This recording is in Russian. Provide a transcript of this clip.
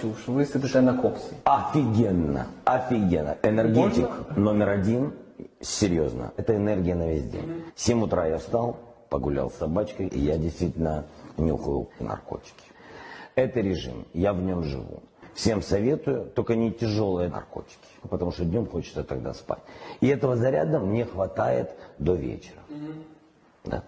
чуш, ви сидите на коксе. Офигенно, офигенно. Энергетик номер один, серьезно, это энергия на весь день. В 7 утра я встал, погулял с собачкой, и я действительно нюхаю наркотики. Это режим, я в нем живу. Всем советую, только не тяжелые наркотики, потому что днем хочется тогда спать. И этого заряда мне хватает до вечера. Да.